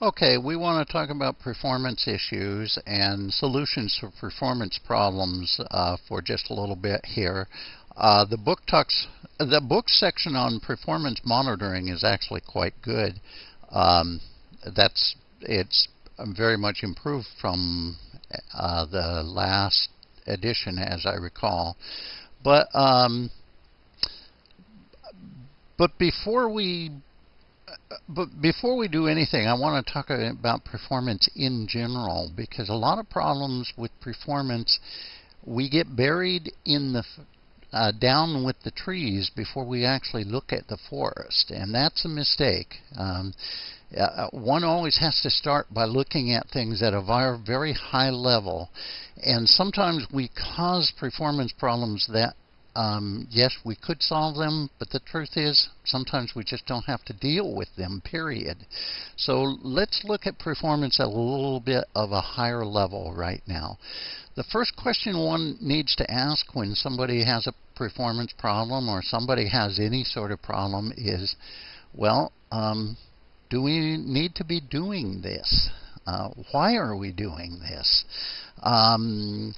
Okay, we want to talk about performance issues and solutions to performance problems uh, for just a little bit here. Uh, the book talks, the book section on performance monitoring is actually quite good. Um, that's it's very much improved from uh, the last edition, as I recall. But um, but before we but before we do anything, I want to talk about performance in general because a lot of problems with performance, we get buried in the uh, down with the trees before we actually look at the forest, and that's a mistake. Um, uh, one always has to start by looking at things at a very high level, and sometimes we cause performance problems that um, yes, we could solve them, but the truth is sometimes we just don't have to deal with them, period. So let's look at performance at a little bit of a higher level right now. The first question one needs to ask when somebody has a performance problem or somebody has any sort of problem is, well, um, do we need to be doing this? Uh, why are we doing this? Um,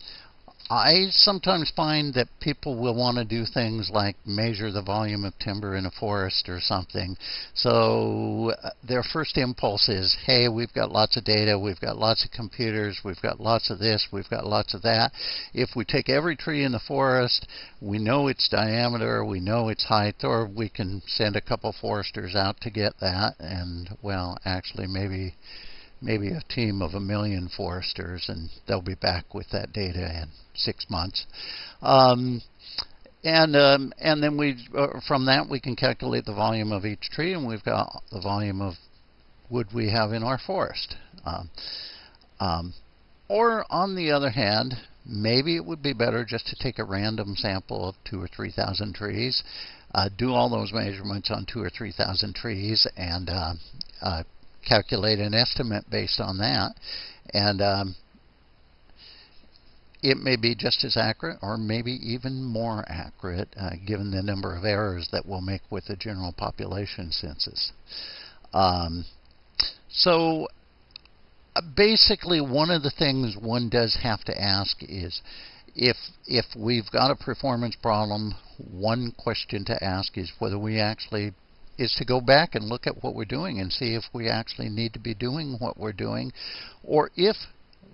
I sometimes find that people will want to do things like measure the volume of timber in a forest or something. So uh, their first impulse is, hey, we've got lots of data, we've got lots of computers, we've got lots of this, we've got lots of that. If we take every tree in the forest, we know its diameter, we know its height, or we can send a couple foresters out to get that. And, well, actually, maybe maybe a team of a million foresters, and they'll be back with that data in six months. Um, and um, and then we uh, from that we can calculate the volume of each tree, and we've got the volume of wood we have in our forest. Um, um, or on the other hand, maybe it would be better just to take a random sample of two or three thousand trees, uh, do all those measurements on two or three thousand trees, and uh, uh calculate an estimate based on that. And um, it may be just as accurate or maybe even more accurate uh, given the number of errors that we'll make with the general population census. Um, so uh, basically one of the things one does have to ask is if if we've got a performance problem, one question to ask is whether we actually is to go back and look at what we're doing and see if we actually need to be doing what we're doing or if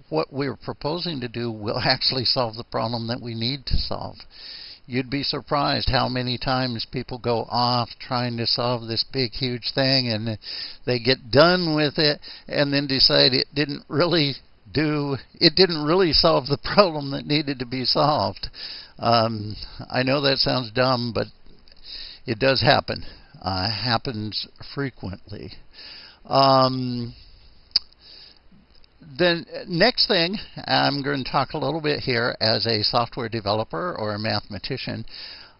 what we're proposing to do will actually solve the problem that we need to solve. You'd be surprised how many times people go off trying to solve this big, huge thing and they get done with it and then decide it didn't really do, it didn't really solve the problem that needed to be solved. Um, I know that sounds dumb, but it does happen uh, happens frequently. Um, the next thing, I'm going to talk a little bit here as a software developer or a mathematician.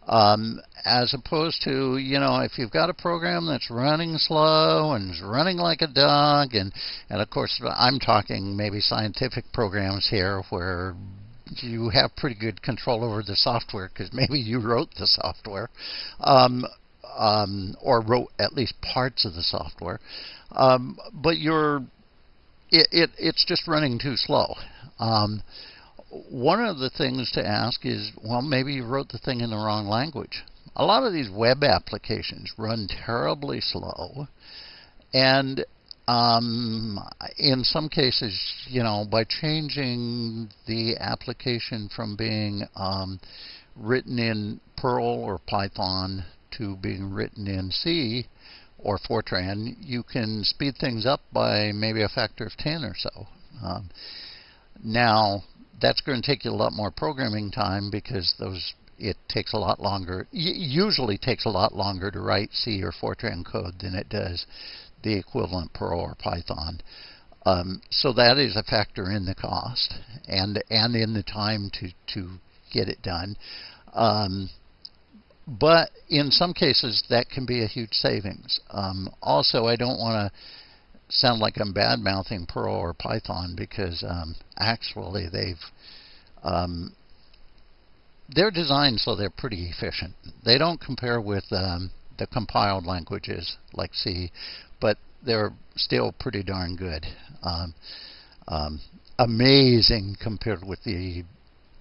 Um, as opposed to, you know, if you've got a program that's running slow and is running like a dog, and, and of course, I'm talking maybe scientific programs here where you have pretty good control over the software because maybe you wrote the software. Um, um, or wrote at least parts of the software, um, but you're it, it, it's just running too slow. Um, one of the things to ask is, well, maybe you wrote the thing in the wrong language. A lot of these web applications run terribly slow, and um, in some cases, you know, by changing the application from being um, written in Perl or Python to being written in C or Fortran, you can speed things up by maybe a factor of 10 or so. Um, now, that's going to take you a lot more programming time because those it takes a lot longer. usually takes a lot longer to write C or Fortran code than it does the equivalent Perl or Python. Um, so that is a factor in the cost and and in the time to to get it done. Um, but in some cases, that can be a huge savings. Um, also, I don't want to sound like I'm bad mouthing Perl or Python because um, actually they've um, they're designed so they're pretty efficient. They don't compare with um, the compiled languages like C, but they're still pretty darn good. Um, um, amazing compared with the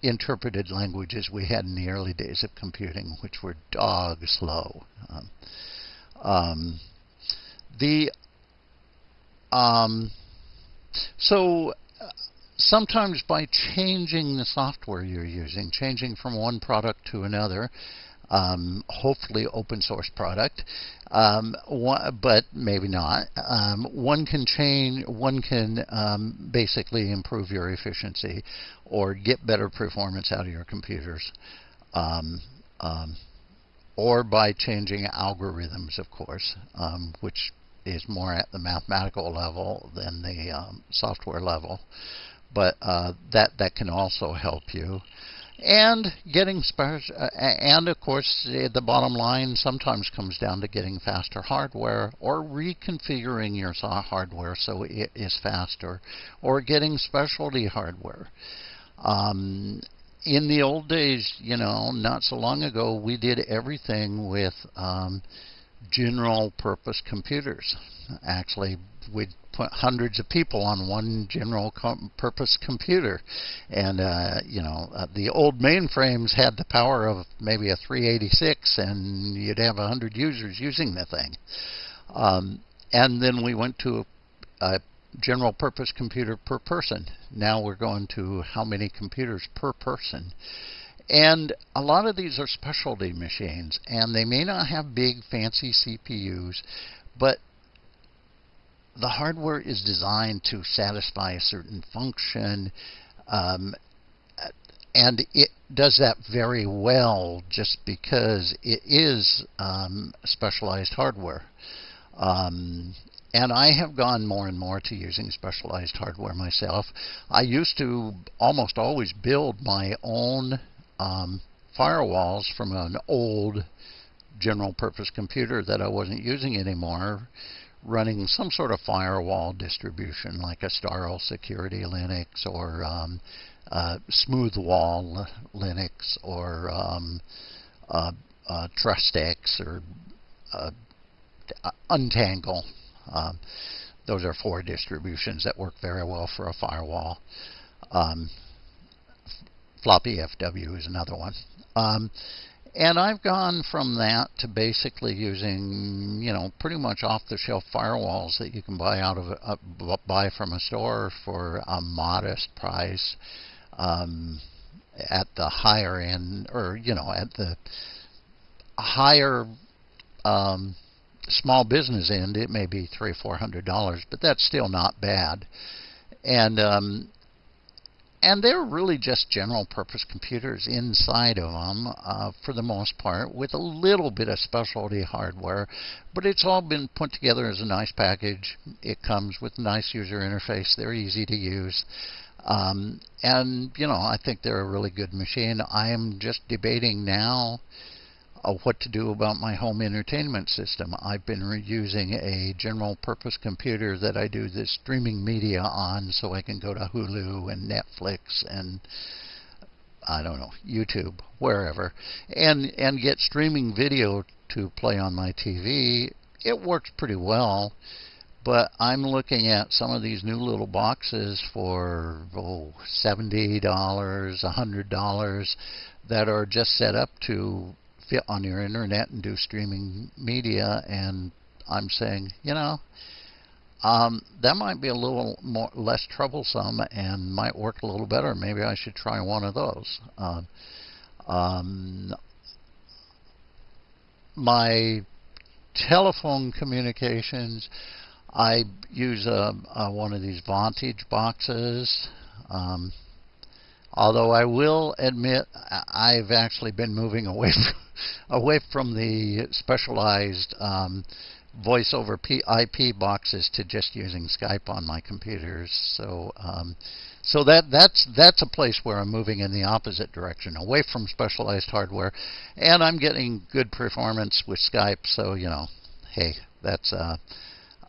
interpreted languages we had in the early days of computing, which were dog slow. Um, um, the um, so uh, sometimes by changing the software you're using, changing from one product to another, um, hopefully open source product, um, one, but maybe not. Um, one can change, one can um, basically improve your efficiency or get better performance out of your computers. Um, um, or by changing algorithms, of course, which is more at the mathematical level than the software level. But uh, that that can also help you and getting uh, and of course the bottom line sometimes comes down to getting faster hardware or reconfiguring your hardware so it is faster or getting specialty hardware. Um, in the old days you know not so long ago we did everything with um, general purpose computers. Actually we'd put hundreds of people on one general com purpose computer. And, uh, you know, uh, the old mainframes had the power of maybe a 386, and you'd have 100 users using the thing. Um, and then we went to a, a general purpose computer per person. Now we're going to how many computers per person. And a lot of these are specialty machines, and they may not have big fancy CPUs, but the hardware is designed to satisfy a certain function, um, and it does that very well just because it is um, specialized hardware. Um, and I have gone more and more to using specialized hardware myself. I used to almost always build my own um, firewalls from an old general purpose computer that I wasn't using anymore running some sort of firewall distribution like Astaro Security Linux or um, uh, Smoothwall Linux or um, uh, uh, Trustix or Untangle. Um, those are four distributions that work very well for a firewall. Um, floppy FW is another one. And I've gone from that to basically using, you know, pretty much off-the-shelf firewalls that you can buy out of uh, buy from a store for a modest price. Um, at the higher end, or you know, at the higher um, small business end, it may be three, or four hundred dollars, but that's still not bad. And um, and they're really just general purpose computers inside of them uh, for the most part with a little bit of specialty hardware. But it's all been put together as a nice package. It comes with a nice user interface. They're easy to use. Um, and you know I think they're a really good machine. I am just debating now what to do about my home entertainment system. I've been using a general purpose computer that I do the streaming media on so I can go to Hulu and Netflix and I don't know, YouTube, wherever, and and get streaming video to play on my TV. It works pretty well, but I'm looking at some of these new little boxes for oh, $70, $100 that are just set up to on your internet and do streaming media. And I'm saying, you know, um, that might be a little more less troublesome and might work a little better. Maybe I should try one of those. Uh, um, my telephone communications, I use a, a, one of these Vonage boxes. Um, although I will admit I've actually been moving away from away from the specialized um, voice over IP boxes to just using Skype on my computers. So um, so that that's that's a place where I'm moving in the opposite direction, away from specialized hardware, and I'm getting good performance with Skype. So you know, hey, that's uh,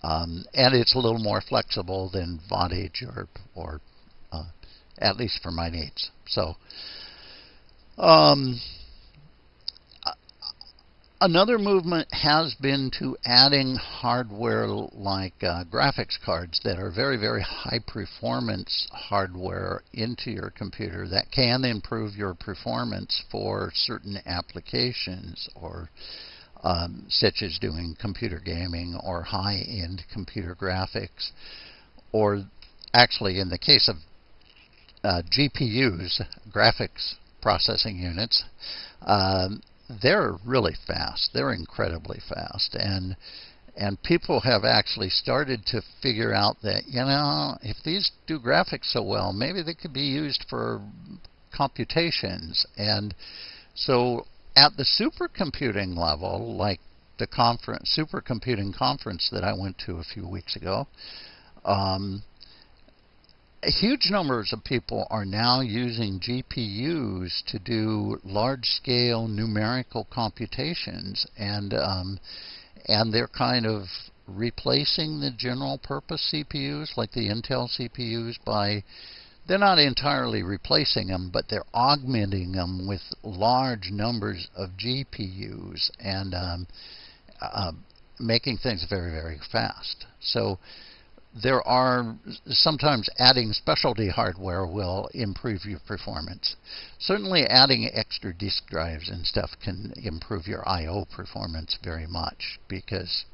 um, and it's a little more flexible than Vonage or or at least for my needs. So. Um, Another movement has been to adding hardware like uh, graphics cards that are very, very high performance hardware into your computer that can improve your performance for certain applications or um, such as doing computer gaming or high end computer graphics. Or actually, in the case of uh, GPUs, graphics processing units, um, they're really fast. They're incredibly fast, and and people have actually started to figure out that you know if these do graphics so well, maybe they could be used for computations. And so at the supercomputing level, like the conference supercomputing conference that I went to a few weeks ago. Um, huge numbers of people are now using GPUs to do large-scale numerical computations, and um, and they're kind of replacing the general-purpose CPUs like the Intel CPUs by they're not entirely replacing them, but they're augmenting them with large numbers of GPUs and um, uh, making things very, very fast. So there are sometimes adding specialty hardware will improve your performance. Certainly adding extra disk drives and stuff can improve your I.O. performance very much because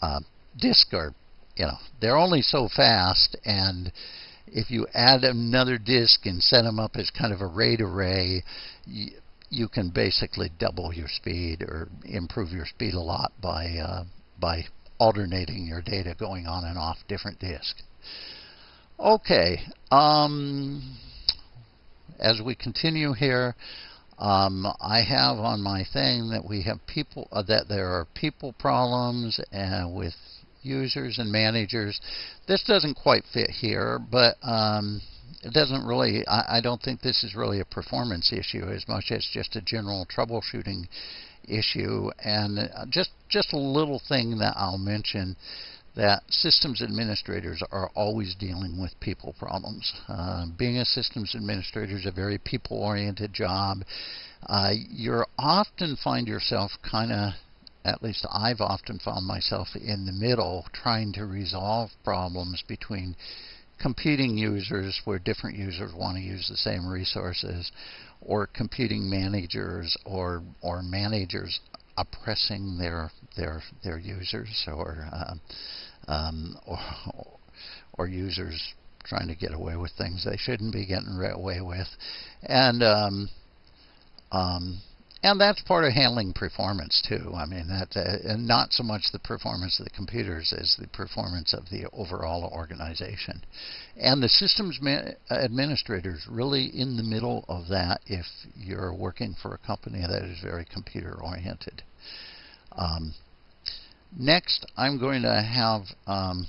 uh, disks are, you know, they're only so fast and if you add another disk and set them up as kind of a RAID array, you, you can basically double your speed or improve your speed a lot by uh, by alternating your data going on and off different disks. Okay, um, as we continue here, um, I have on my thing that we have people uh, that there are people problems uh, with users and managers. This doesn't quite fit here, but um, it doesn't really. I, I don't think this is really a performance issue as much as just a general troubleshooting issue. And uh, just just a little thing that I'll mention that systems administrators are always dealing with people problems. Uh, being a systems administrator is a very people-oriented job. Uh, you often find yourself kind of, at least I've often found myself in the middle trying to resolve problems between competing users where different users want to use the same resources or computing managers or or managers oppressing their their their users or uh, um, or, or users trying to get away with things they shouldn't be getting away with. And um, um, and that's part of handling performance too. I mean, that uh, and not so much the performance of the computers as the performance of the overall organization. And the systems administrators really in the middle of that if you're working for a company that is very computer oriented. Um, next, I'm going to have um,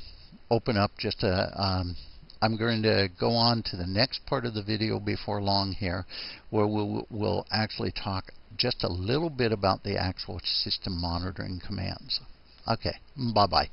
open up just a um, I'm going to go on to the next part of the video before long here where we'll, we'll actually talk just a little bit about the actual system monitoring commands. Okay, bye-bye.